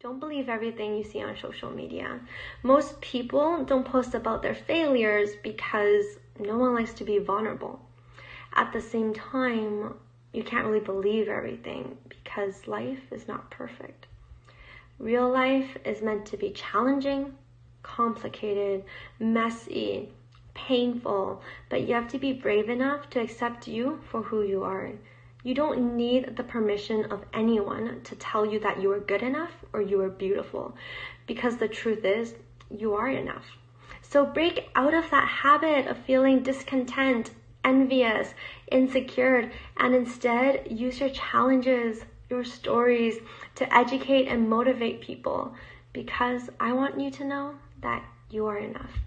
Don't believe everything you see on social media. Most people don't post about their failures because no one likes to be vulnerable. At the same time, you can't really believe everything because life is not perfect. Real life is meant to be challenging, complicated, messy, painful, but you have to be brave enough to accept you for who you are. You don't need the permission of anyone to tell you that you are good enough or you are beautiful because the truth is, you are enough. So break out of that habit of feeling discontent, envious, insecure, and instead use your challenges, your stories to educate and motivate people because I want you to know that you are enough.